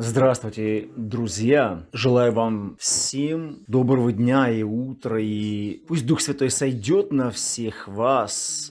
Здравствуйте, друзья! Желаю вам всем доброго дня и утра, и пусть Дух Святой сойдет на всех вас,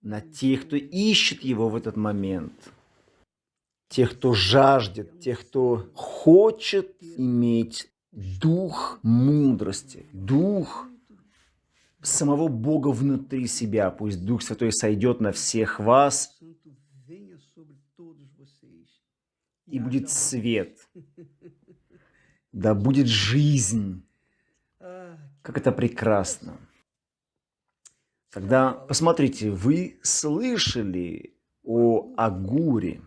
на тех, кто ищет Его в этот момент, тех, кто жаждет, тех, кто хочет иметь дух мудрости, дух самого Бога внутри себя. Пусть Дух Святой сойдет на всех вас и будет свет. Да будет жизнь. Как это прекрасно. Когда, посмотрите, вы слышали о Агуре.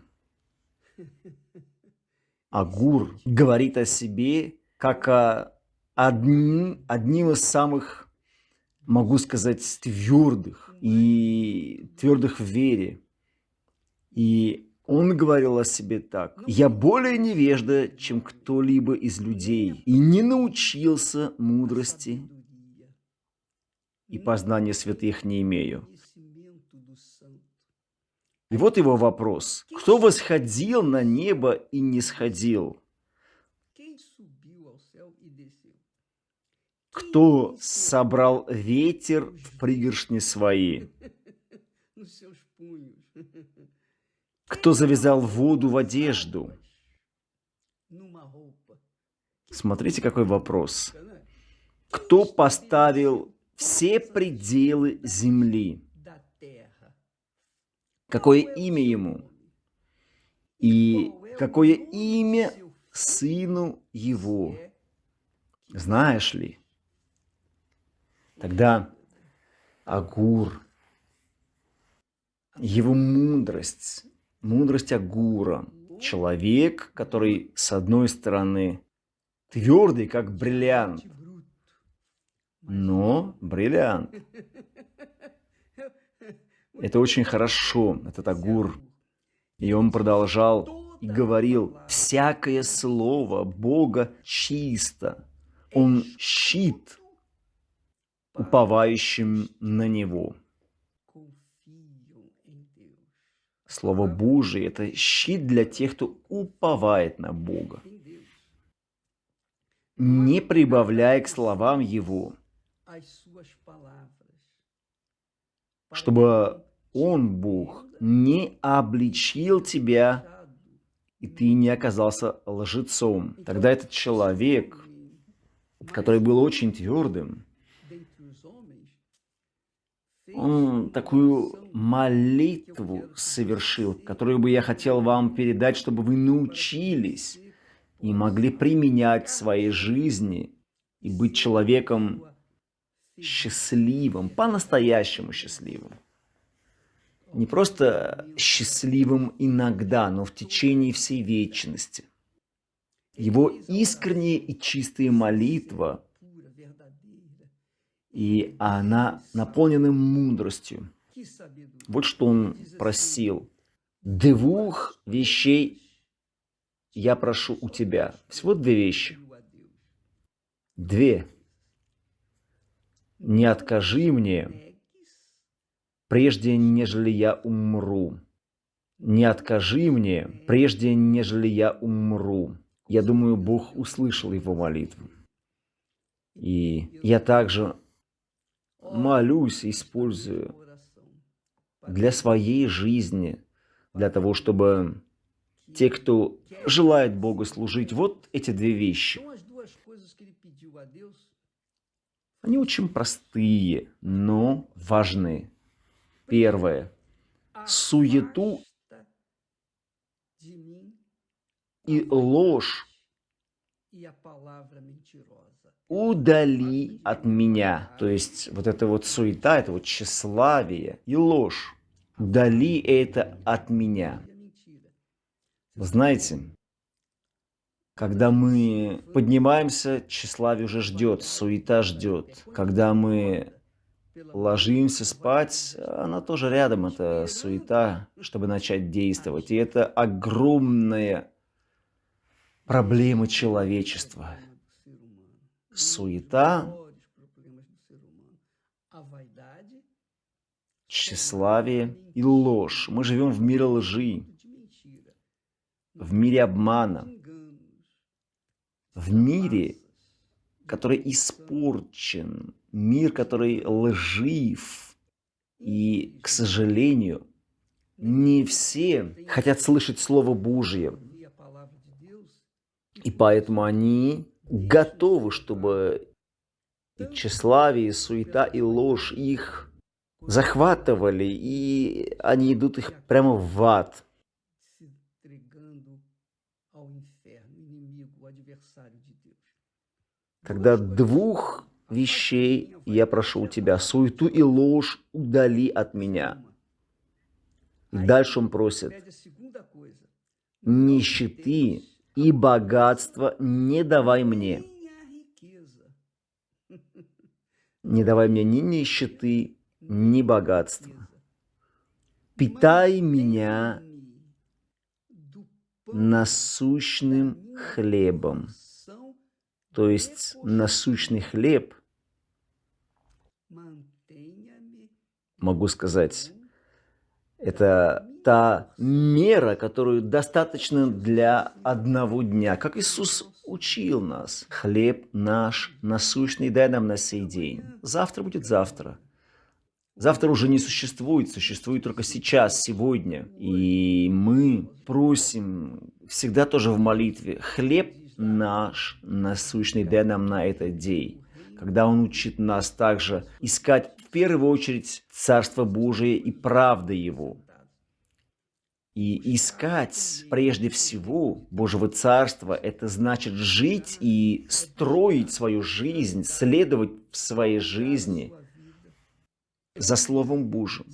Агур говорит о себе как о одним, одним из самых, могу сказать, твердых и твердых в вере. И он говорил о себе так. «Я более невежда, чем кто-либо из людей, и не научился мудрости, и познания святых не имею». И вот его вопрос. Кто восходил на небо и не сходил? Кто собрал ветер в пригоршни свои? Кто завязал воду в одежду? Смотрите, какой вопрос. Кто поставил все пределы земли? Какое имя ему? И какое имя сыну его? Знаешь ли? Тогда Агур, его мудрость, мудрость Агура. Человек, который, с одной стороны, твердый, как бриллиант, но бриллиант. Это очень хорошо, этот Агур. И он продолжал и говорил, всякое слово Бога чисто. Он щит уповающим на Него. Слово Божие – это щит для тех, кто уповает на Бога. Не прибавляя к словам Его, чтобы Он, Бог, не обличил тебя, и ты не оказался лжецом. Тогда этот человек, который был очень твердым, он такую молитву совершил, которую бы я хотел вам передать, чтобы вы научились и могли применять в своей жизни и быть человеком счастливым, по-настоящему счастливым. Не просто счастливым иногда, но в течение всей вечности. Его искренняя и чистая молитва – и она наполнена мудростью. Вот что он просил. Двух вещей я прошу у тебя. Всего две вещи. Две. Не откажи мне, прежде нежели я умру. Не откажи мне, прежде нежели я умру. Я думаю, Бог услышал его молитву. И я также молюсь, использую для своей жизни, для того, чтобы те, кто желает Богу служить, вот эти две вещи. Они очень простые, но важны. Первое. Суету и ложь удали от меня. То есть вот эта вот суета, это вот тщеславие и ложь. Удали это от меня. знаете, когда мы поднимаемся, тщеславие уже ждет, суета ждет. Когда мы ложимся спать, она тоже рядом, это суета, чтобы начать действовать. И это огромная проблема человечества суета, тщеславие и ложь. Мы живем в мире лжи. в мире обмана, в мире, который испорчен, мир, который лжив. И, к сожалению, не все хотят слышать Слово Божье. И поэтому они готовы, чтобы и тщеславие, и суета, и ложь их захватывали, и они идут их прямо в ад. Когда двух вещей я прошу у тебя, суету и ложь удали от меня. И дальше он просит, нищеты и богатства не давай мне. Не давай мне ни нищеты, ни богатства. Питай меня насущным хлебом. То есть насущный хлеб, могу сказать, это та мера, которую достаточно для одного дня. Как Иисус учил нас. Хлеб наш насущный дай нам на сей день. Завтра будет завтра. Завтра уже не существует, существует только сейчас, сегодня. И мы просим всегда тоже в молитве, хлеб наш насущный дай нам на этот день. Когда Он учит нас также искать в первую очередь Царство Божие и правды Его. И искать прежде всего Божьего Царства, это значит жить и строить свою жизнь, следовать в своей жизни за Словом Божьим.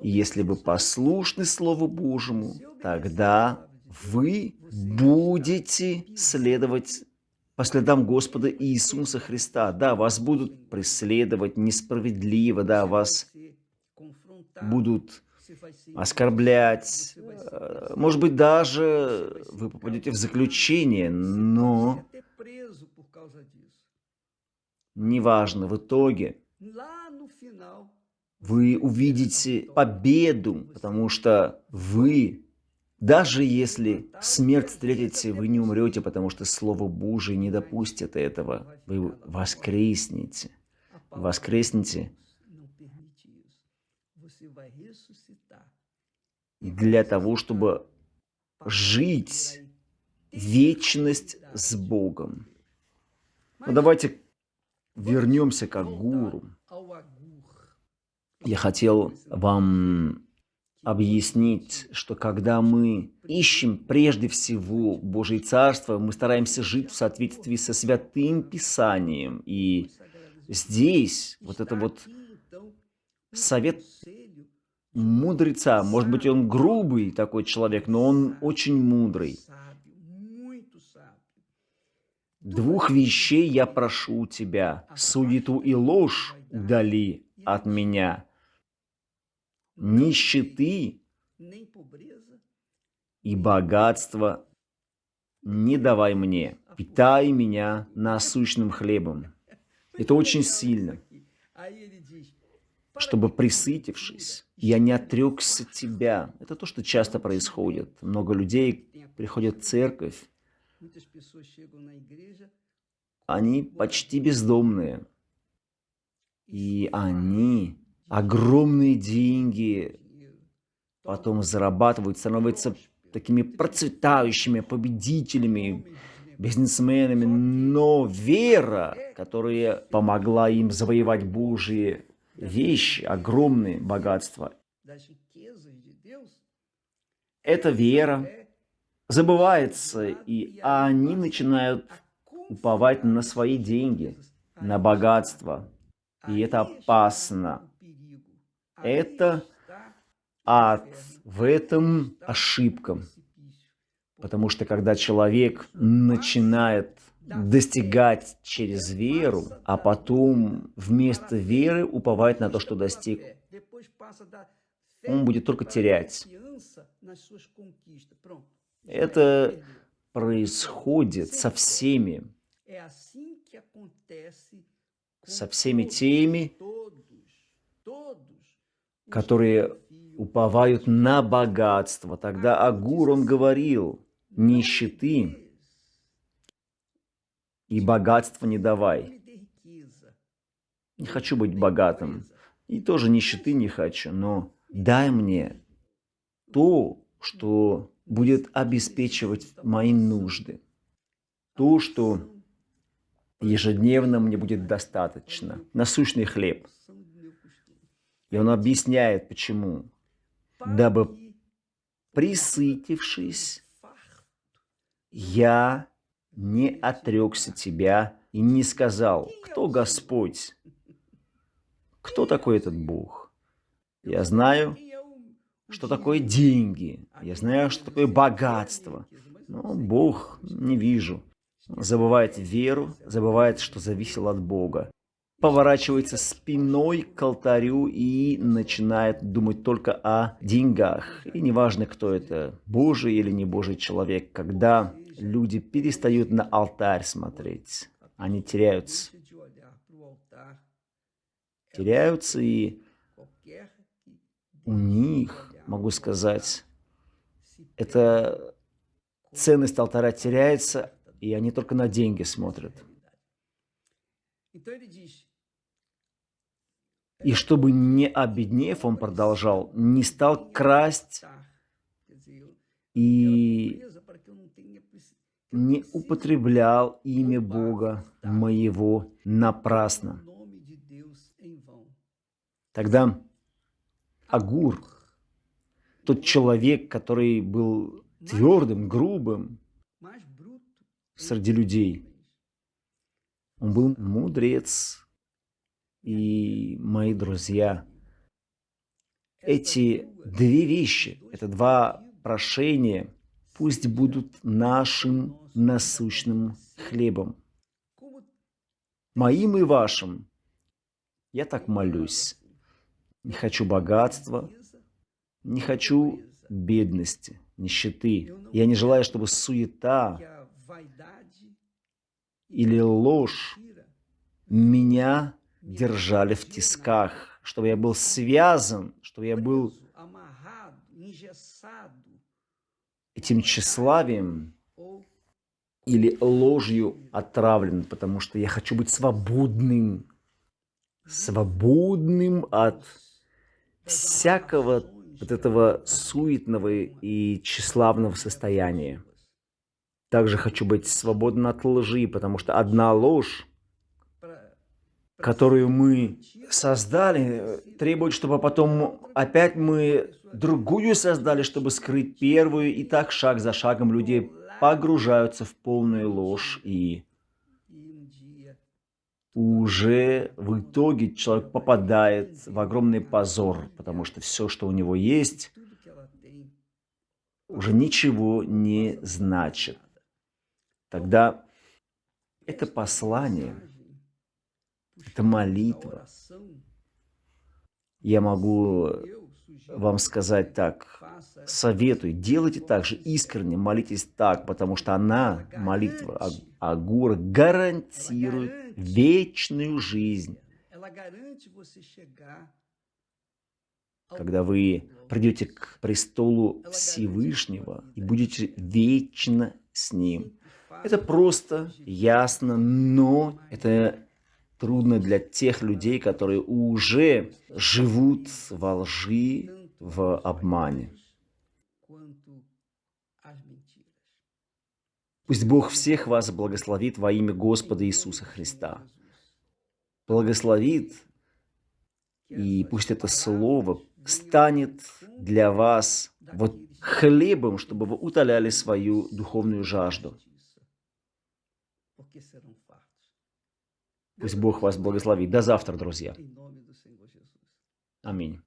Если вы послушны Слову Божьему, тогда вы будете следовать по следам Господа Иисуса Христа. Да, вас будут преследовать несправедливо, да, вас будут оскорблять, э, может быть, даже вы попадете в заключение, но неважно, в итоге вы увидите победу, потому что вы, даже если смерть встретите, вы не умрете, потому что Слово Божие не допустит этого. Вы воскреснете, воскреснете для того, чтобы жить вечность с Богом. Ну, давайте вернемся к Агуру. Я хотел вам объяснить, что когда мы ищем прежде всего Божье Царство, мы стараемся жить в соответствии со Святым Писанием. И здесь вот это вот совет мудреца. Может быть, он грубый такой человек, но он очень мудрый. Двух вещей я прошу у тебя. Суету и ложь удали от меня. Нищеты и богатство не давай мне. Питай меня насущным хлебом. Это очень сильно чтобы, присытившись, я не отрекся тебя. Это то, что часто происходит. Много людей приходят в церковь, они почти бездомные. И они огромные деньги потом зарабатывают, становятся такими процветающими победителями, бизнесменами. Но вера, которая помогла им завоевать Божьи вещи, огромные богатства. Эта вера забывается, и они начинают уповать на свои деньги, на богатство. И это опасно. Это ад. В этом ошибка. Потому что когда человек начинает достигать через веру, а потом вместо веры уповать на то, что достиг, он будет только терять. Это происходит со всеми, со всеми теми, которые уповают на богатство. Тогда Агур, он говорил, нищеты и богатства не давай. Не хочу быть богатым, и тоже нищеты не хочу, но дай мне то, что будет обеспечивать мои нужды, то, что ежедневно мне будет достаточно, насущный хлеб. И он объясняет, почему. Дабы, присытившись, я не отрекся тебя и не сказал, кто Господь, кто такой этот Бог. Я знаю, что такое деньги, я знаю, что такое богатство, но Бог не вижу. Забывает веру, забывает, что зависело от Бога. Поворачивается спиной к алтарю и начинает думать только о деньгах. И неважно, кто это, Божий или не Божий человек, когда люди перестают на алтарь смотреть, они теряются. Теряются и у них, могу сказать, эта ценность алтаря теряется, и они только на деньги смотрят. И чтобы не обеднев, он продолжал, не стал красть и не употреблял имя Бога моего напрасно. Тогда Агур, тот человек, который был твердым, грубым, среди людей. Он был мудрец. И, мои друзья, эти две вещи, это два прошения, пусть будут нашим насущным хлебом. Моим и вашим. Я так молюсь. Не хочу богатства, не хочу бедности, нищеты. Я не желаю, чтобы суета или ложь меня держали в тисках, чтобы я был связан, чтобы я был этим тщеславием или ложью отравлен, потому что я хочу быть свободным, свободным от всякого вот этого суетного и тщеславного состояния. Также хочу быть свободен от лжи, потому что одна ложь, которую мы создали, требует, чтобы потом опять мы другую создали, чтобы скрыть первую. И так шаг за шагом люди погружаются в полную ложь. И уже в итоге человек попадает в огромный позор, потому что все, что у него есть, уже ничего не значит тогда это послание, это молитва. Я могу вам сказать так, советую, делайте так же искренне, молитесь так, потому что она, молитва Агура, гарантирует вечную жизнь. Когда вы придете к престолу Всевышнего и будете вечно с Ним. Это просто, ясно, но это трудно для тех людей, которые уже живут во лжи, в обмане. Пусть Бог всех вас благословит во имя Господа Иисуса Христа. Благословит, и пусть это слово станет для вас вот хлебом, чтобы вы утоляли свою духовную жажду. Пусть Бог вас благословит. До завтра, друзья. Аминь.